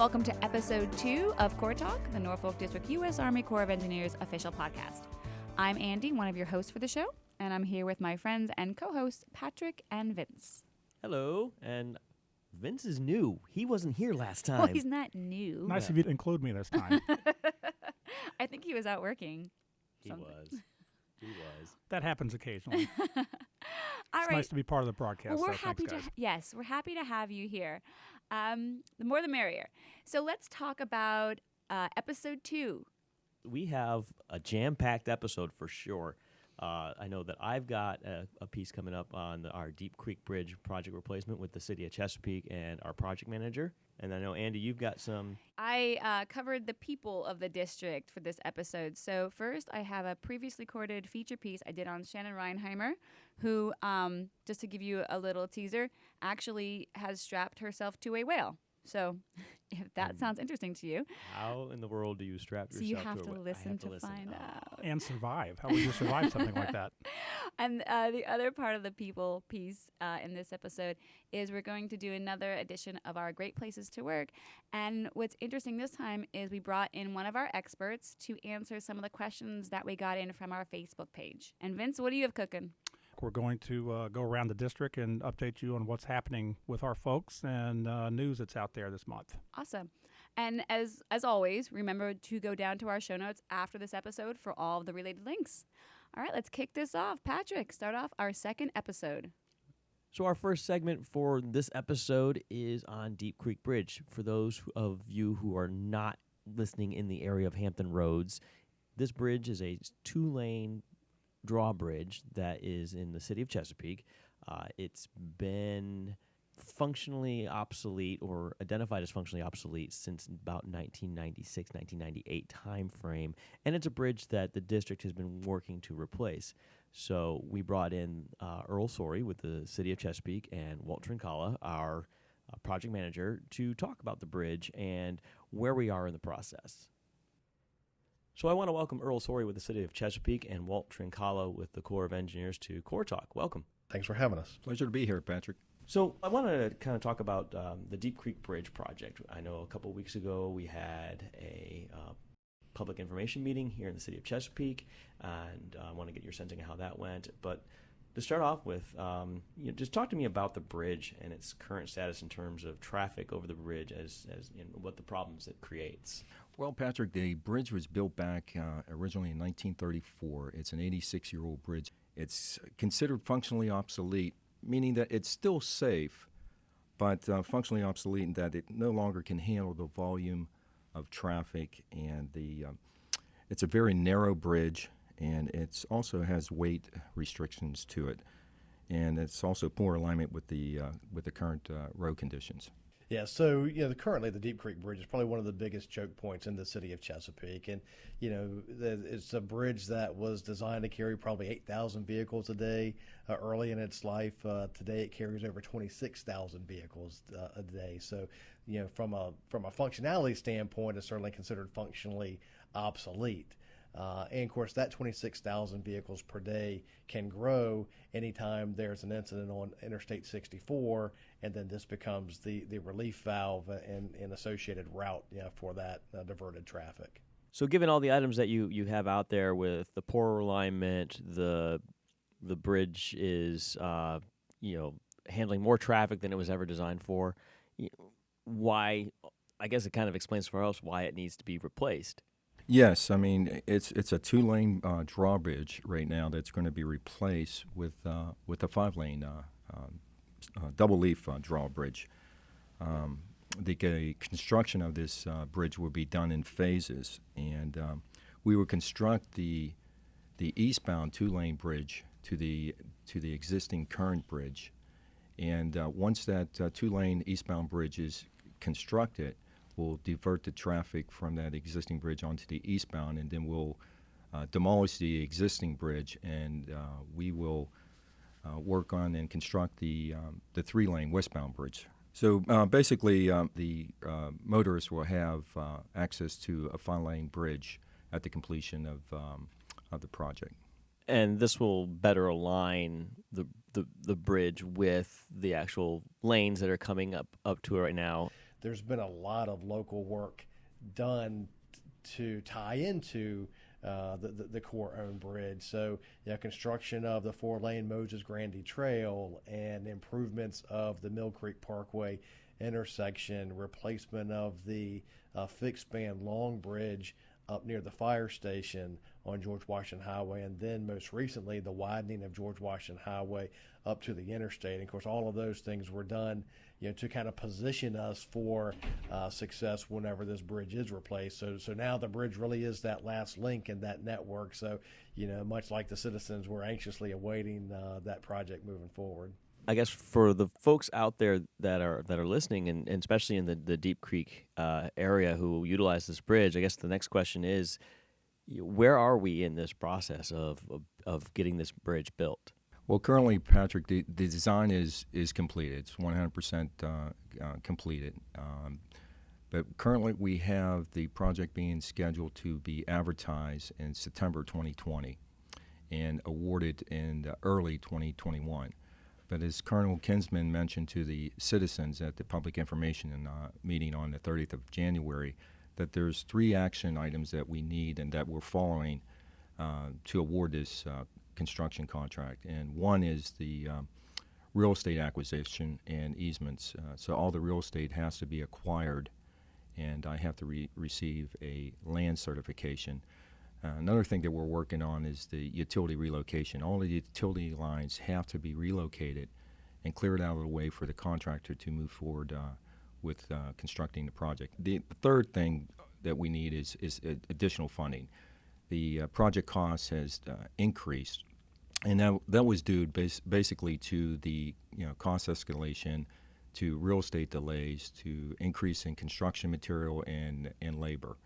welcome to episode two of Corps Talk, the Norfolk District U.S. Army Corps of Engineers official podcast. I'm Andy, one of your hosts for the show, and I'm here with my friends and co hosts, Patrick and Vince. Hello, and Vince is new. He wasn't here last time. Well, he's not new. Nice of you to include me this time. I think he was out working. he something. was. He was. that happens occasionally. All it's right. nice to be part of the broadcast. Well, we're so happy thanks, to guys. yes, we're happy to have you here. Um, the more the merrier. So let's talk about uh, episode two. We have a jam-packed episode for sure. Uh, I know that I've got a, a piece coming up on the, our Deep Creek Bridge project replacement with the city of Chesapeake and our project manager. And I know Andy, you've got some. I uh, covered the people of the district for this episode. So first, I have a previously recorded feature piece I did on Shannon Reinheimer, who, um, just to give you a little teaser, actually has strapped herself to a whale. So if that Um, sounds interesting to you, How in the world do you strap so yourself you have to, to a wh- listen have to, listen. find Oh. out. And survive. How would you survive something like that? And uh, the other part of the people piece uh, in this episode is we're going to do another edition of our Great Places to Work. And what's interesting this time is we brought in one of our experts to answer some of the questions that we got in from our Facebook page. And Vince, what do you have cooking? We're going to uh, go around the district and update you on what's happening with our folks and uh, news that's out there this month. Awesome. And as as always, remember to go down to our show notes after this episode for all of the related links. All right, let's kick this off. Patrick, start off our second episode. So our first segment for this episode is on Deep Creek Bridge. For those of you who are not listening in the area of Hampton Roads, this bridge is a two-lane drawbridge that is in the city of Chesapeake. Uh, it's been functionally obsolete or identified as functionally obsolete since about 1996 1998 time frame and it's a bridge that the district has been working to replace so we brought in uh, Earl Sorey with the city of Chesapeake and Walt Trincala, our uh, project manager, to talk about the bridge and where we are in the process. So I want to welcome Earl Sorey with the city of Chesapeake and Walt Trincala with the Corps of Engineers to Corps Talk. Welcome. Thanks for having us. Pleasure to be here, Patrick. So I want to kind of talk about um, the Deep Creek Bridge project. I know a couple weeks ago we had a uh, public information meeting here in the city of Chesapeake, and uh, I want to get your sense of how that went. But to start off with, um, you know, just talk to me about the bridge and its current status in terms of traffic over the bridge, as as what the problems it creates. Well, Patrick, the bridge was built back uh, originally in 1934. It's an 86 year old bridge. It's considered functionally obsolete, meaning that it's still safe, but uh, functionally obsolete in that it no longer can handle the volume of traffic. And the um, it's a very narrow bridge, and it also has weight restrictions to it. And it's also poor alignment with the uh, with the current uh, road conditions. Yeah, so you know, currently the Deep Creek Bridge is probably one of the biggest choke points in the city of Chesapeake, and you know, the- it's a bridge that was designed to carry probably eight thousand vehicles a day uh, early in its life. Uh, today, it carries over twenty six thousand vehicles uh, a day. So, you know, from a from a functionality standpoint, it's certainly considered functionally obsolete. Uh, and of course, that 26,000 vehicles per day can grow anytime there's an incident on Interstate 64, and then this becomes the, the relief valve and, and associated route you know, for that uh, diverted traffic. So, given all the items that you, you have out there with the poor alignment, the the bridge is uh, you know handling more traffic than it was ever designed for. Why? I guess it kind of explains for us why it needs to be replaced. Yes, I mean it's it's a two lane uh, drawbridge right now that's going to be replaced with uh, with a five lane uh, um, uh, double leaf uh, drawbridge. Um, the construction of this bridge will be done in phases, and um, we will construct the the eastbound two lane bridge to the to the existing current bridge, and once that two lane eastbound bridge is constructed, we'll divert the traffic from that existing bridge onto the eastbound, and then we'll uh, demolish the existing bridge, and uh, we will uh, work on and construct the um, the three lane westbound bridge. So uh, basically, um, the uh, motorists will have access to a five lane bridge at the completion of um, of the project. and this will better align the, the the bridge with the actual lanes that are coming up up to it right now. There's been a lot of local work done to tie into uh, the, the, the core owned bridge. So, you know, construction of the four lane Moses Grandy Trail and improvements of the Mill Creek Parkway intersection, replacement of the uh, fixed span long bridge up near the fire station on George Washington Highway, and then most recently the widening of George Washington Highway up to the interstate. And of course, all of those things were done, you know, to kind of position us for uh, success whenever this bridge is replaced. So, so now the bridge really is that last link in that network. So, you know, much like the citizens, we're anxiously awaiting uh, that project moving forward. I guess for the folks out there that are that are listening, and, and especially in the, the Deep Creek uh, area who utilize this bridge, I guess the next question is, where are we in this process of of, of getting this bridge built? Well, currently, Patrick, the, the design is is completed. It's 100% uh, uh, completed. Um, but currently, we have the project being scheduled to be advertised in September 2020 and awarded in early 2021. But as Colonel Kinsman mentioned to the citizens at the public information uh, meeting on the 30th of January, that there's three action items that we need and that we're following uh, to award this uh, construction contract. And one is the um, real estate acquisition and easements. Uh, so all the real estate has to be acquired, and I have to re receive a land certification. Uh, another thing that we're working on is the utility relocation. All the utility lines have to be relocated and cleared out of the way for the contractor to move forward uh, with uh, constructing the project. The, the, third thing that we need is, is additional funding. The uh, project cost has uh, increased, and that, that was due bas basically to the you know, cost escalation, to real estate delays, to increase in construction material and, and labor.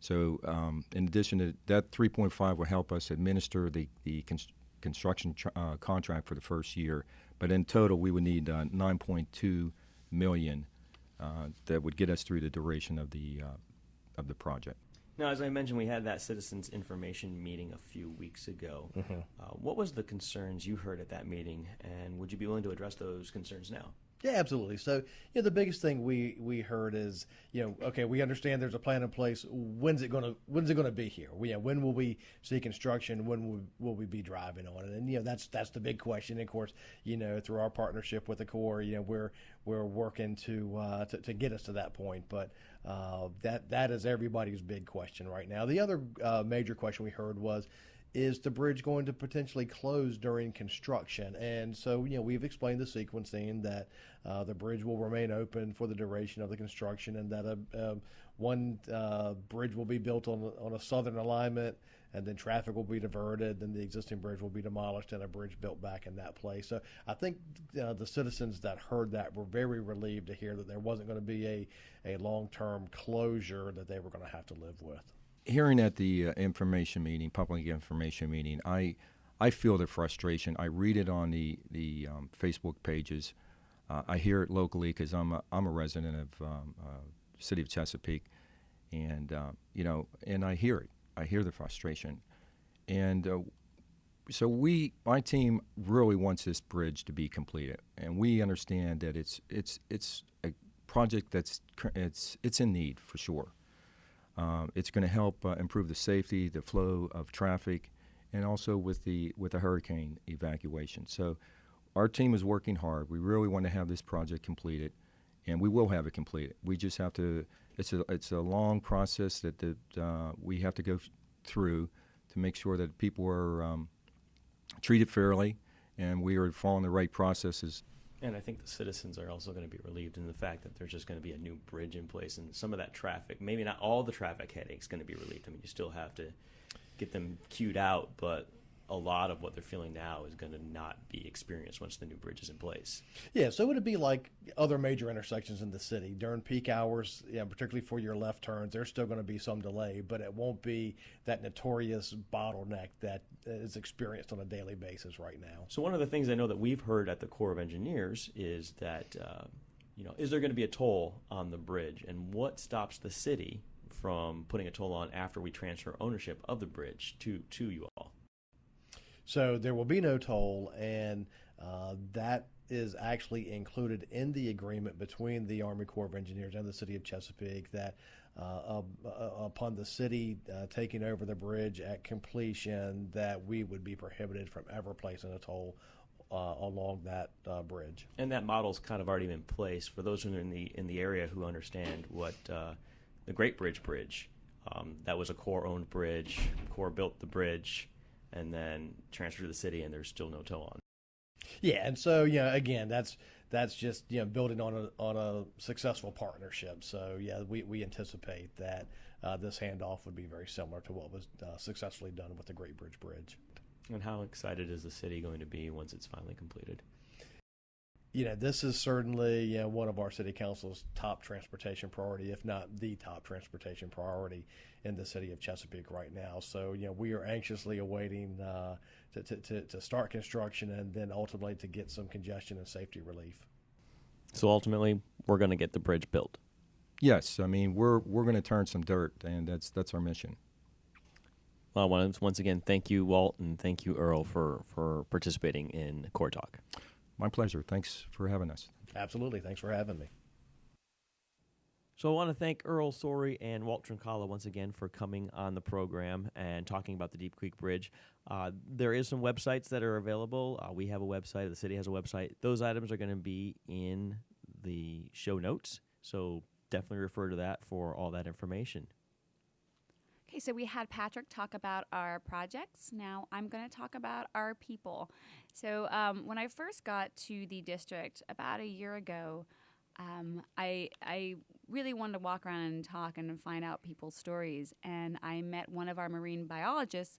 So, um, in addition to that, 3.5 will help us administer the, the const construction uh, contract for the first year. But in total, we would need uh, 9.2 million uh, that would get us through the duration of the uh, of the project. Now, as I mentioned, we had that citizens information meeting a few weeks ago. Mm -hmm. what was the concerns you heard at that meeting, and would you be willing to address those concerns now? Yeah, absolutely. So, you know, the biggest thing we we heard is, you know, okay, we understand there's a plan in place. When's it gonna When's it gonna be here? We, you know, when will we see construction? When will, will we be driving on it? And you know, that's that's the big question. And of course, you know, through our partnership with the Corps, you know, we're we're working to uh, to, to get us to that point. But uh, that that is everybody's big question right now. The other uh, major question we heard was is the bridge going to potentially close during construction? And so, you know, we've explained the sequencing that uh, the bridge will remain open for the duration of the construction and that a, a one uh, bridge will be built on, on a southern alignment and then traffic will be diverted, then the existing bridge will be demolished and a bridge built back in that place. So I think uh, the citizens that heard that were very relieved to hear that there wasn't going to be a, a long term closure that they were going to have to live with hearing at the uh, information meeting, public information meeting, I I feel the frustration. I read it on the the um, Facebook pages. Uh, I hear it locally because I'm a, I'm a resident of um, uh, city of Chesapeake, and uh, you know, and I hear it. I hear the frustration, and uh, so we, my team, really wants this bridge to be completed, and we understand that it's it's it's a project that's it's it's in need for sure. Um, it's going to help uh, improve the safety, the flow of traffic, and also with the with the hurricane evacuation. So, our team is working hard. We really want to have this project completed, and we will have it completed. We just have to. It's a it's a long process that that uh, we have to go through to make sure that people are um, treated fairly, and we are following the right processes and I think the citizens are also going to be relieved in the fact that there's just going to be a new bridge in place, and some of that traffic, maybe not all the traffic headaches, going to be relieved. I mean, you still have to get them queued out, but a lot of what they're feeling now is going to not be experienced once the new bridge is in place. Yeah, so would it be like other major intersections in the city during peak hours, yeah, particularly for your left turns, there's still going to be some delay, but it won't be that notorious bottleneck that is experienced on a daily basis right now. So one of the things I know that we've heard at the Corps of Engineers is that, uh, you know, is there going to be a toll on the bridge, and what stops the city from putting a toll on after we transfer ownership of the bridge to to you all? So there will be no toll, and uh, that is actually included in the agreement between the Army Corps of Engineers and the City of Chesapeake that uh, uh, upon the city uh, taking over the bridge at completion, that we would be prohibited from ever placing a toll uh, along that uh, bridge. And that model's kind of already in place for those who are in the in the area who understand what uh, the Great Bridge Bridge. Um, that was a Corps owned bridge. Corps built the bridge and then transfer to the city, and there's still no toll on. Yeah, and so you know, again, that's that's just you know building on a on a successful partnership. So yeah, we, we anticipate that uh, this handoff would be very similar to what was uh, successfully done with the Great Bridge Bridge. And how excited is the city going to be once it's finally completed? You know, this is certainly you know, one of our city council's top transportation priority, if not the top transportation priority in the city of Chesapeake right now. So, you know, we are anxiously awaiting uh, to, to, to, to start construction and then ultimately to get some congestion and safety relief. So ultimately, we're going to get the bridge built. Yes, I mean we're we're going to turn some dirt, and that's that's our mission. Well, I want to once again thank you, Walt, and thank you, Earl, for for participating in Corps Talk. My pleasure. Thanks for having us. Absolutely. Thanks for having me. So I want to thank Earl Sorey and Walt Trincala once again for coming on the program and talking about the Deep Creek Bridge. Uh, there is some websites that are available. Uh, we have a website. The city has a website. Those items are going to be in the show notes. So definitely refer to that for all that information. Okay, so we had Patrick talk about our projects. Now I'm going to talk about our people. So um, when I first got to the district about a year ago, um, I I really wanted to walk around and talk and find out people's stories. And I met one of our marine biologists,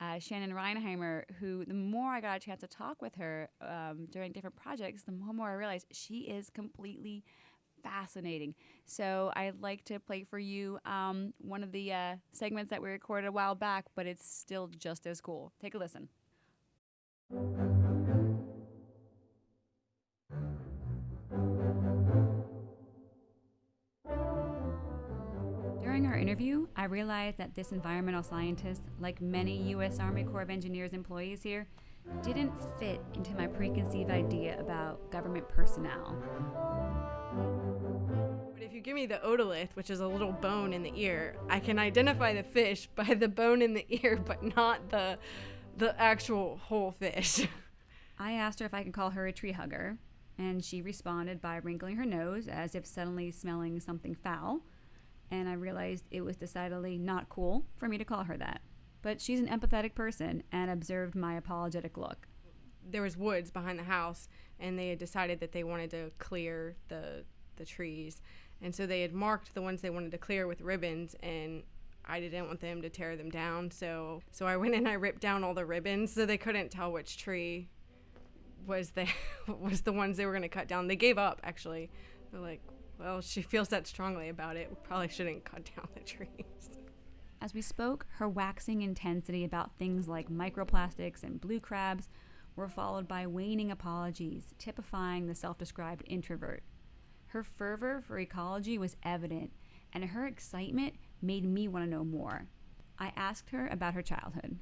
uh, Shannon Reinheimer, who the more I got a chance to talk with her um, during different projects, the more, more I realized she is completely fascinating. So I'd like to play for you um, one of the uh, segments that we recorded a while back, but it's still just as cool. Take a listen. During our interview, I realized that this environmental scientist, like many U.S. Army Corps of Engineers employees here, didn't fit into my preconceived idea about government personnel. But if you give me the otolith, which is a little bone in the ear, I can identify the fish by the bone in the ear, but not the the actual whole fish. I asked her if I could call her a tree hugger, and she responded by wrinkling her nose as if suddenly smelling something foul. And I realized it was decidedly not cool for me to call her that. But she's an empathetic person and observed my apologetic look. There was woods behind the house, and they had decided that they wanted to clear the the trees, and so they had marked the ones they wanted to clear with ribbons, and I didn't want them to tear them down, so so I went and I ripped down all the ribbons so they couldn't tell which tree was the was the ones they were going to cut down. They gave up actually. They're like, well, she feels that strongly about it. We probably shouldn't cut down the trees. As we spoke, her waxing intensity about things like microplastics and blue crabs were followed by waning apologies, typifying the self described introvert. Her fervor for ecology was evident, and her excitement made me want to know more. I asked her about her childhood.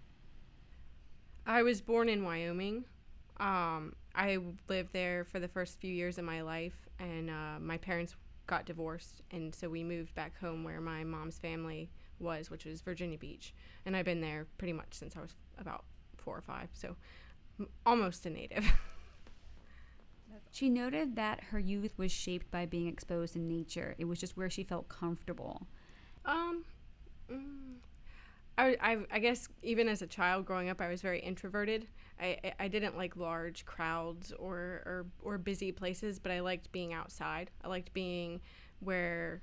I was born in Wyoming. Um, I lived there for the first few years of my life, and uh, my parents got divorced, and so we moved back home where my mom's family was, which was Virginia Beach. And I've been there pretty much since I was about four or five, so almost a native. She noted that her youth was shaped by being exposed to nature. It was just where she felt comfortable. Um, mm, I, I, I guess even as a child growing up, I was very introverted. I, I- I didn't like large crowds or, or, or busy places, but I liked being outside. I liked being where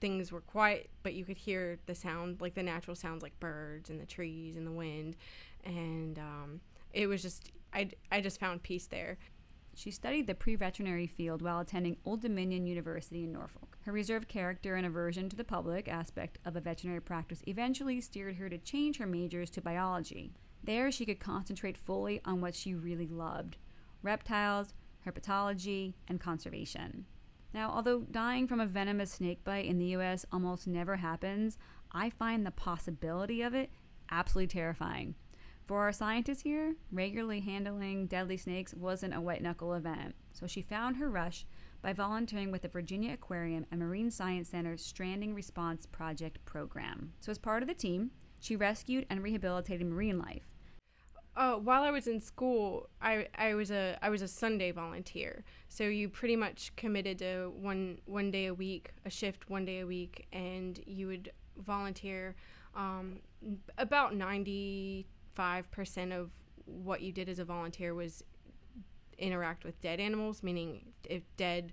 things were quiet, but you could hear the sound, like the natural sounds, like birds and the trees and the wind. And um, it was just, I, I just found peace there. She studied the pre veterinary field while attending Old Dominion University in Norfolk. Her reserved character and aversion to the public aspect of a veterinary practice eventually steered her to change her majors to biology. There, she could concentrate fully on what she really loved reptiles, herpetology, and conservation. Now, although dying from a venomous snake bite in the US almost never happens, I find the possibility of it absolutely terrifying. For our scientists here, regularly handling deadly snakes wasn't a white knuckle event, so she found her rush by volunteering with the Virginia Aquarium and Marine Science Center's Stranding Response Project program. So, as part of the team, she rescued and rehabilitated marine life. Uh, while I was in school, I, I was a I was a Sunday volunteer. So you pretty much committed to one one day a week, a shift one day a week, and you would volunteer. Um, about ninety five percent of what you did as a volunteer was interact with dead animals, meaning if dead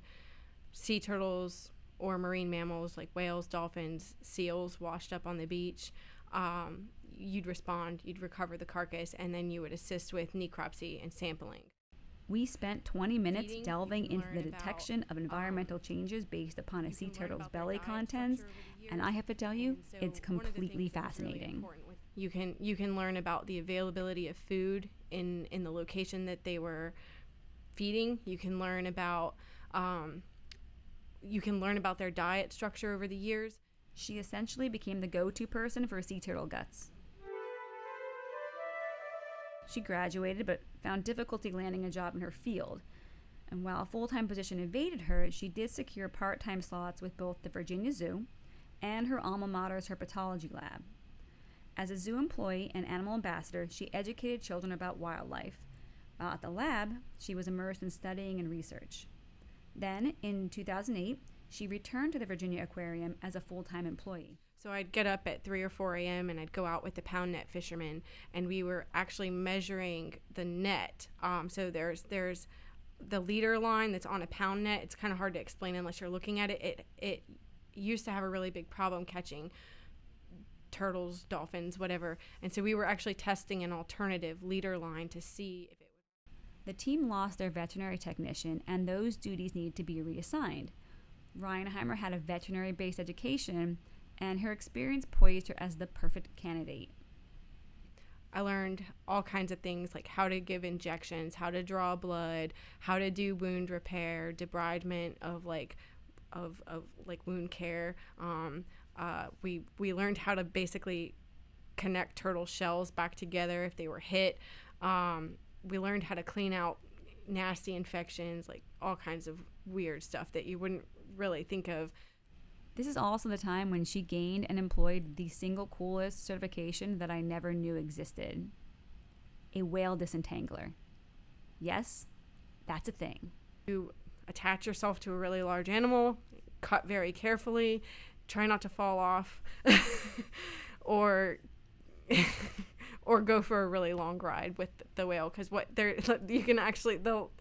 sea turtles or marine mammals like whales, dolphins, seals washed up on the beach. Um, you'd respond, you'd recover the carcass, and then you would assist with necropsy and sampling. We spent 20 minutes Feeding, delving into the learn about, detection of environmental um, changes based upon a sea turtle's belly contents, structure over the and I have to tell you, so it's one of the completely things that was really fascinating. with- You can you can learn about the availability of food in in the location that they were feeding. You can learn about um, you can learn about their diet structure over the years. She essentially became the go to person for sea turtle guts. She graduated but found difficulty landing a job in her field. And while a full time position evaded her, she did secure part time slots with both the Virginia Zoo and her alma mater's herpetology lab. As a zoo employee and animal ambassador, she educated children about wildlife. While at the lab, she was immersed in studying and research. Then, in 2008, she returned to the Virginia Aquarium as a full time employee. So I'd get up at 3 or 4 a.m. and I'd go out with the pound net fishermen, and we were actually measuring the net. Um, so there's there's the leader line that's on a pound net. It's kind of hard to explain unless you're looking at it. It it used to have a really big problem catching turtles, dolphins, whatever. And so we were actually testing an alternative leader line to see if it was. The team lost their veterinary technician, and those duties needed to be reassigned. Reinheimer had a veterinary based education, and her experience poised her as the perfect candidate. I learned all kinds of things like how to give injections, how to draw blood, how to do wound repair, debridement of like of, of like wound care. Um, uh, we we learned how to basically connect turtle shells back together if they were hit. Um, we learned how to clean out nasty infections, like all kinds of weird stuff that you wouldn't really think of. This is also the time when she gained and employed the single coolest certification that I never knew existed a whale disentangler. Yes, that's a thing. You attach yourself to a really large animal, cut very carefully, try not to fall off, or or go for a really long ride with the whale because what they're you can actually they'll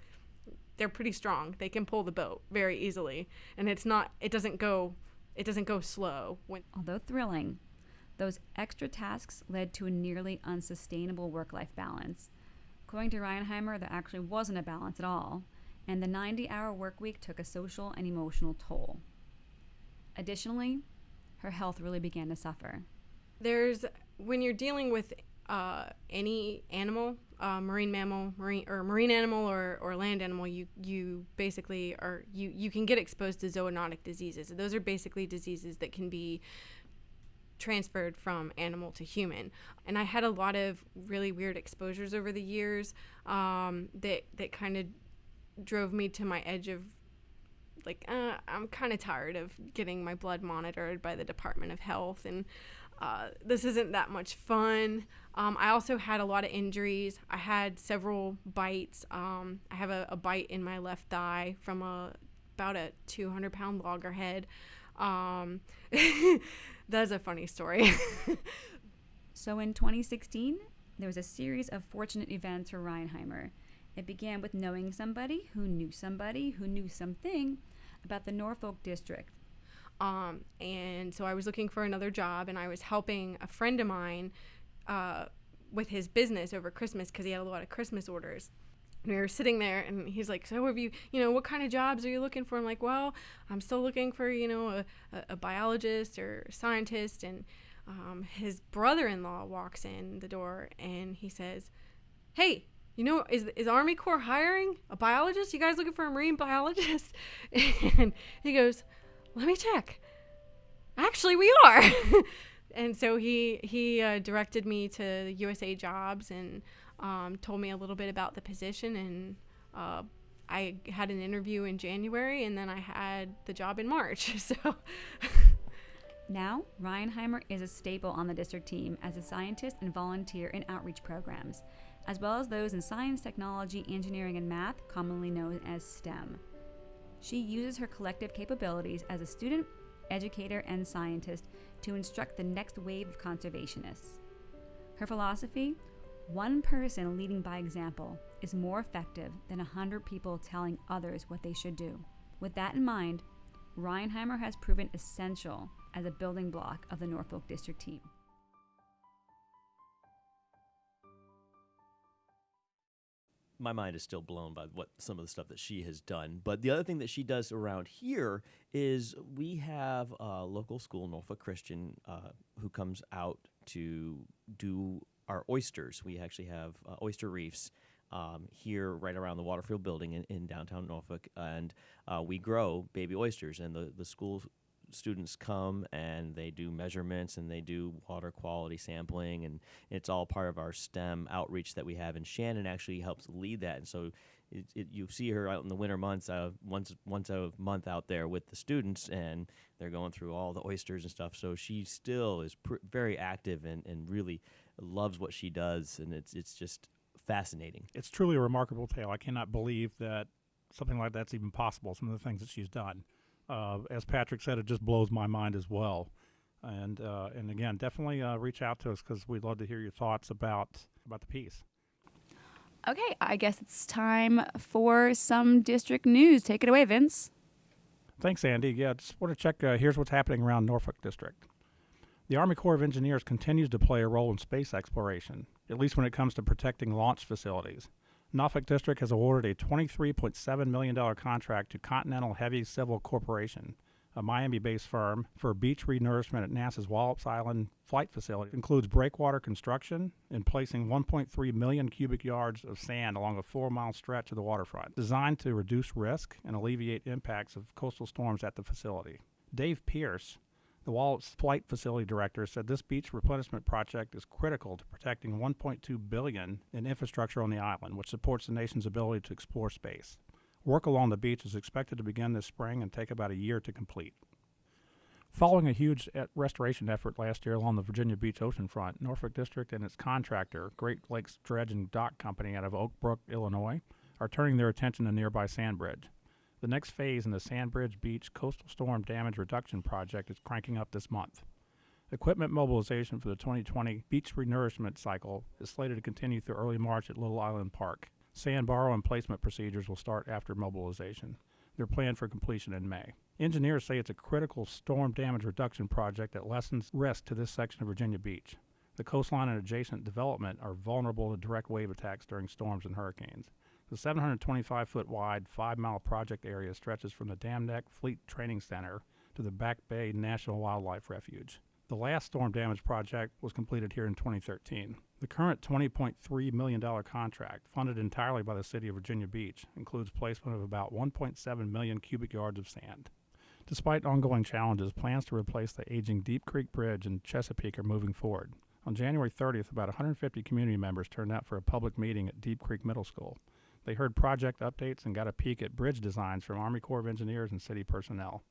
they're pretty strong. They can pull the boat very easily, and it's not it doesn't go it doesn't go slow when Although thrilling, those extra tasks led to a nearly unsustainable work life balance. According to Reinheimer, there actually wasn't a balance at all, and the 90 hour work week took a social and emotional toll. Additionally, her health really began to suffer. there's when you're dealing with uh, any animal, uh, marine mammal, marine or marine animal or, or land animal, you you basically are you you can get exposed to zoonotic diseases. Those are basically diseases that can be transferred from animal to human. And I had a lot of really weird exposures over the years um, that that kind of drove me to my edge of like uh, I'm kind of tired of getting my blood monitored by the Department of Health and uh, this isn't that much fun. Um, I also had a lot of injuries. I had several bites. Um, I have a, a bite in my left thigh from a about a 200 pound loggerhead. Um, that's a funny story. So in 2016, there was a series of fortunate events for Reinheimer. It began with knowing somebody who knew somebody who knew something about the Norfolk district. Um, and so I was looking for another job, and I was helping a friend of mine uh, with his business over Christmas because he had a lot of Christmas orders. And we were sitting there, and he's like, "So have you, you know, what kind of jobs are you looking for?" I'm like, "Well, I'm still looking for, you know, a, a, biologist or scientist." And um, his brother-in-law walks in the door, and he says, "Hey, you know, is is Army Corps hiring a biologist? You guys looking for a marine biologist?" and he goes, "Let me check." Actually, we are. and so he he uh, directed me to USA Jobs and um, told me a little bit about the position and uh, I had an interview in January and then I had the job in March. So Now, Reinheimer is a staple on the district team as a scientist and volunteer in outreach programs, as well as those in science, technology, engineering, and math, commonly known as STEM. She uses her collective capabilities as a student, educator, and scientist to instruct the next wave of conservationists. Her philosophy one person leading by example is more effective than a hundred people telling others what they should do. With that in mind, Reinheimer has proven essential as a building block of the Norfolk District team. My mind is still blown by what some of the stuff that she has done. But the other thing that she does around here is we have a local school, Norfolk Christian, uh, who comes out to do our oysters. We actually have uh, oyster reefs um, here right around the Waterfield building in, in downtown Norfolk, and uh, we grow baby oysters. And the, the school students come and they do measurements and they do water quality sampling and it's all part of our STEM outreach that we have and Shannon actually helps lead that and so it, it, you see her out in the winter months uh, once once a month out there with the students and they're going through all the oysters and stuff so she still is very active and, and really loves what she does and it's it's just fascinating It's truly a remarkable tale. I cannot believe that something like that's even possible. Some of the things that she's done, uh, as Patrick said, it just blows my mind as well. And uh, and again, definitely uh, reach out to us because we'd love to hear your thoughts about about the piece. Okay, I guess it's time for some district news. Take it away, Vince. Thanks, Andy. Yeah, just want to check. Uh, here's what's happening around Norfolk District. The Army Corps of Engineers continues to play a role in space exploration, at least when it comes to protecting launch facilities. Norfolk District has awarded a $23.7 million contract to Continental Heavy Civil Corporation, a Miami based firm, for beach renourishment at NASA's Wallops Island flight facility. It includes breakwater construction and placing 1.3 million cubic yards of sand along a four mile stretch of the waterfront, designed to reduce risk and alleviate impacts of coastal storms at the facility. Dave Pierce, the Wallops Flight Facility Director said this beach replenishment project is critical to protecting 1.2 billion in infrastructure on the island, which supports the nation's ability to explore space. Work along the beach is expected to begin this spring and take about a year to complete. Following a huge e- restoration effort last year along the Virginia Beach oceanfront, Norfolk District and its contractor, Great Lakes Dredge and Dock Company out of Oak Brook, Illinois, are turning their attention to nearby Sandbridge. The next phase in the Sandbridge Beach Coastal Storm Damage Reduction Project is cranking up this month. Equipment mobilization for the 2020 beach renourishment cycle is slated to continue through early March at Little Island Park. Sand borrow and placement procedures will start after mobilization. They're planned for completion in May. Engineers say it's a critical storm damage reduction project that lessens risk to this section of Virginia Beach. The coastline and adjacent development are vulnerable to direct wave attacks during storms and hurricanes. The 725 foot wide, 5 mile project area stretches from the Dam Neck Fleet Training Center to the Back Bay National Wildlife Refuge. The last storm damage project was completed here in 2013. The current $20.3 million contract, funded entirely by the City of Virginia Beach, includes placement of about 1.7 million cubic yards of sand. Despite ongoing challenges, plans to replace the aging Deep Creek Bridge in Chesapeake are moving forward. On January 30th, about 150 community members turned out for a public meeting at Deep Creek Middle School. They heard project updates and got a peek at bridge designs from Army Corps of Engineers and city personnel.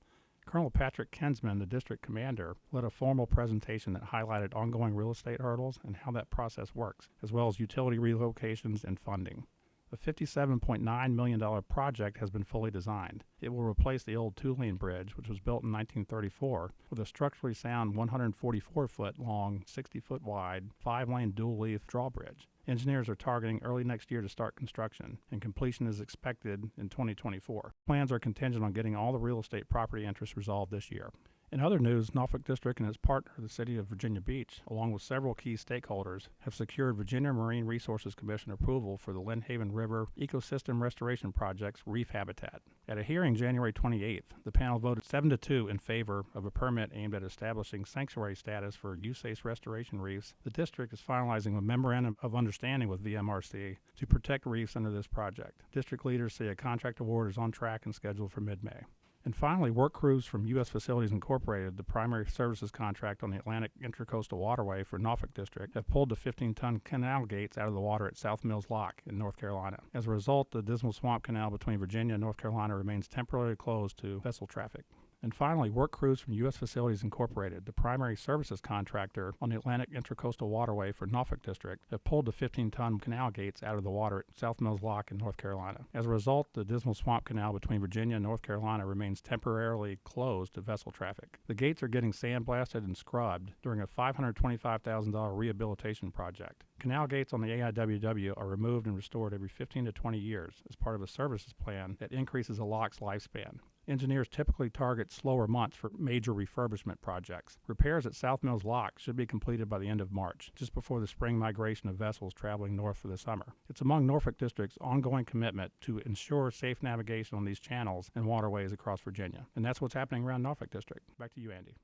Colonel Patrick Kinsman, the district commander, led a formal presentation that highlighted ongoing real estate hurdles and how that process works, as well as utility relocations and funding. The $57.9 million project has been fully designed. It will replace the old two lane bridge, which was built in 1934, with a structurally sound 144 foot long, 60 foot wide, five lane dual leaf drawbridge. Engineers are targeting early next year to start construction, and completion is expected in 2024. Plans are contingent on getting all the real estate property interests resolved this year. In other news, Norfolk District and its partner, the City of Virginia Beach, along with several key stakeholders, have secured Virginia Marine Resources Commission approval for the Lynnhaven River Ecosystem Restoration Project's reef habitat. At a hearing January 28th, the panel voted 7 to 2 in favor of a permit aimed at establishing sanctuary status for USACE restoration reefs. The district is finalizing a memorandum of understanding with VMRC to protect reefs under this project. District leaders say a contract award is on track and scheduled for mid May. And finally, work crews from U.S. Facilities Incorporated, the primary services contract on the Atlantic Intracoastal Waterway for Norfolk District, have pulled the 15 ton canal gates out of the water at South Mills Lock in North Carolina. As a result, the Dismal Swamp Canal between Virginia and North Carolina remains temporarily closed to vessel traffic. And finally, work crews from U.S. Facilities Incorporated, the primary services contractor on the Atlantic Intracoastal Waterway for Norfolk District, have pulled the 15 ton canal gates out of the water at South Mills Lock in North Carolina. As a result, the Dismal Swamp Canal between Virginia and North Carolina remains temporarily closed to vessel traffic. The gates are getting sandblasted and scrubbed during a $525,000 rehabilitation project. Canal gates on the AIWW are removed and restored every 15 to 20 years as part of a services plan that increases a lock's lifespan. Engineers typically target slower months for major refurbishment projects. Repairs at South Mills Lock should be completed by the end of March, just before the spring migration of vessels traveling north for the summer. It's among Norfolk District's ongoing commitment to ensure safe navigation on these channels and waterways across Virginia. And that's what's happening around Norfolk District. Back to you, Andy.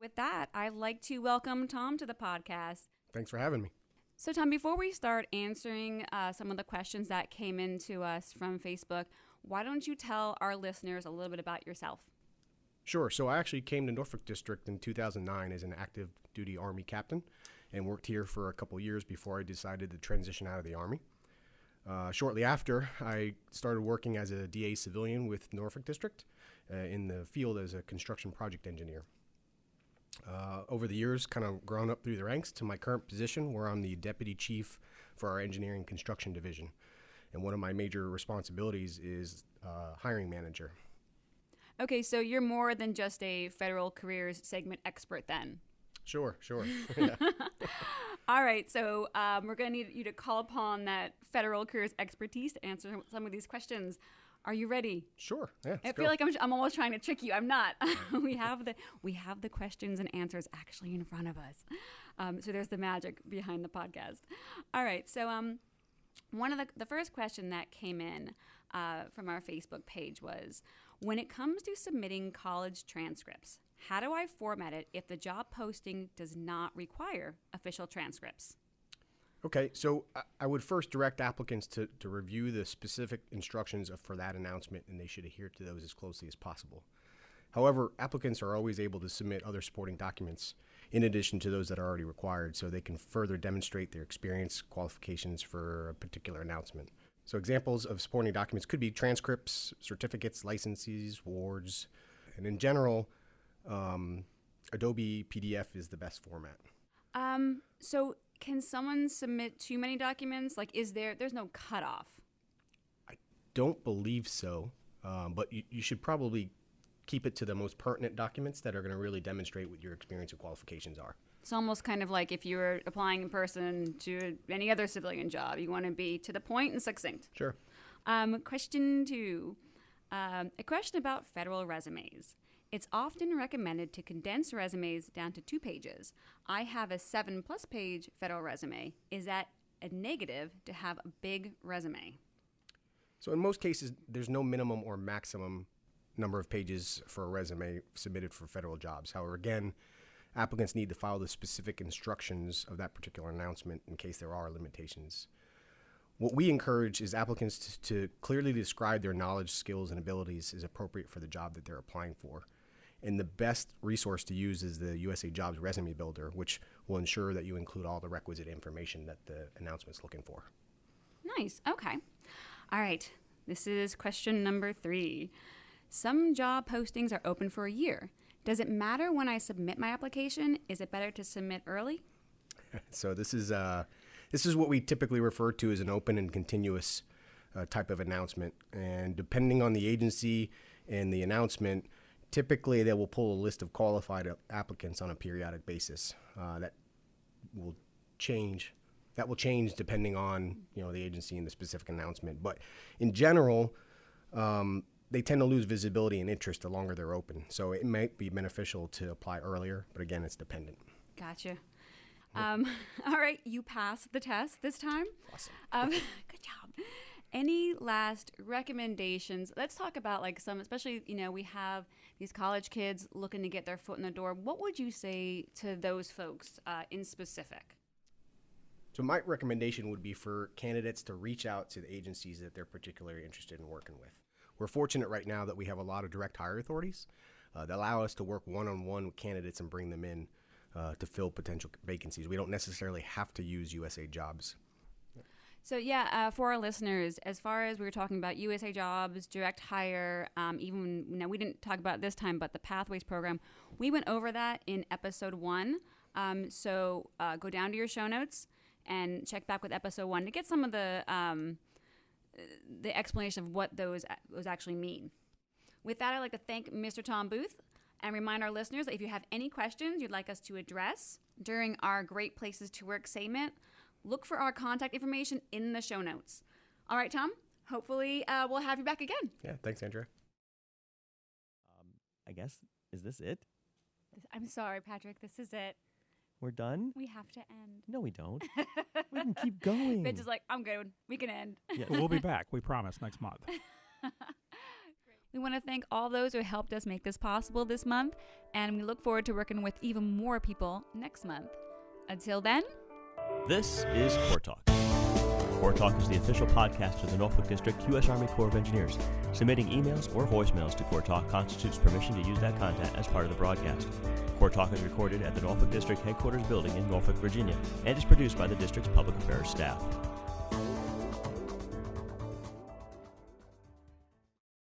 With that, I'd like to welcome Tom to the podcast. Thanks for having me. So, Tom, before we start answering uh, some of the questions that came in to us from Facebook, why don't you tell our listeners a little bit about yourself? Sure. So I actually came to Norfolk District in 2009 as an active duty Army captain and worked here for a couple years before I decided to transition out of the Army. Uh, shortly after, I started working as a DA civilian with Norfolk District uh, in the field as a construction project engineer. Uh, over the years, kind of grown up through the ranks to my current position, where I'm the deputy chief for our engineering construction division. And one of my major responsibilities is uh, hiring manager. Okay, so you're more than just a federal careers segment expert then. Sure, sure. All right, so um, we're going to need you to call upon that federal careers expertise to answer some of these questions. Are you ready? Sure. Yeah. I feel like I'm, I'm almost trying to trick you. I'm not. we have the we have the questions and answers actually in front of us. Um, so there's the magic behind the podcast. All right. So um, one of the the first question that came in uh, from our Facebook page was, when it comes to submitting college transcripts, how do I format it if the job posting does not require official transcripts? Okay, so I- would first direct applicants to, to review the specific instructions for that announcement, and they should adhere to those as closely as possible. However, applicants are always able to submit other supporting documents in addition to those that are already required, so they can further demonstrate their experience, qualifications for a particular announcement. So, examples of supporting documents could be transcripts, certificates, licenses, awards, and in general, um, Adobe PDF is the best format. Um, so can someone submit too many documents? Like, is there there's no cutoff? I don't believe so, um, but you, you should probably keep it to the most pertinent documents that are going to really demonstrate what your experience and qualifications are. It's almost kind of like if you were applying in person to any other civilian job, you want to be to the point and succinct. Sure. Um, question two um, a question about federal resumes. It's often recommended to condense resumes down to two pages. I have a seven plus page federal resume. Is that a negative to have a big resume? So, in most cases, there's no minimum or maximum number of pages for a resume submitted for federal jobs. However, again, applicants need to follow the specific instructions of that particular announcement in case there are limitations. What we encourage is applicants to, to clearly describe their knowledge, skills, and abilities as appropriate for the job that they're applying for. And the best resource to use is the USA Jobs Resume Builder, which will ensure that you include all the requisite information that the announcement's looking for. Nice. Okay. All right. This is question number three. Some job postings are open for a year. Does it matter when I submit my application? Is it better to submit early? So this is uh, this is what we typically refer to as an open and continuous uh, type of announcement. And depending on the agency and the announcement, typically they will pull a list of qualified applicants on a periodic basis. Uh, that will change. That will change depending on you know the agency and the specific announcement. But in general, um, they tend to lose visibility and interest the longer they're open. So it might be beneficial to apply earlier, but again, it's dependent. Gotcha. Um, all right, you passed the test this time. Awesome. Um, good job. Any last recommendations? Let's talk about like some, especially you know we have these college kids looking to get their foot in the door. What would you say to those folks uh, in specific? So my recommendation would be for candidates to reach out to the agencies that they're particularly interested in working with. We're fortunate right now that we have a lot of direct hire authorities uh, that allow us to work one on one with candidates and bring them in uh, to fill potential vacancies. We don't necessarily have to use USA jobs. So yeah, uh, for our listeners, as far as we were talking about USA Jobs, direct hire, um, even now we didn't talk about this time, but the Pathways program, we went over that in episode one. Um, so uh, go down to your show notes and check back with episode one to get some of the um, the explanation of what those those actually mean. With that, I'd like to thank Mr. Tom Booth and remind our listeners that if you have any questions you'd like us to address during our Great Places to Work segment, look for our contact information in the show notes. All right, Tom. Hopefully, uh, we'll have you back again. Yeah, thanks, Andrea. Um, I guess is this it? I'm sorry, Patrick. This is it. We're done. We have to end. No, we don't. we can keep going. Vince is like, I'm good. We can end. Yeah. we'll be back. We promise next month. We want to thank all those who helped us make this possible this month, and we look forward to working with even more people next month. Until then, This is Corps Talk. Corps Talk is the official podcast of the Norfolk District U.S. Army Corps of Engineers. Submitting emails or voicemails to Corps Talk constitutes permission to use that content as part of the broadcast. Corps Talk is recorded at the Norfolk District Headquarters building in Norfolk, Virginia, and is produced by the district's public affairs staff.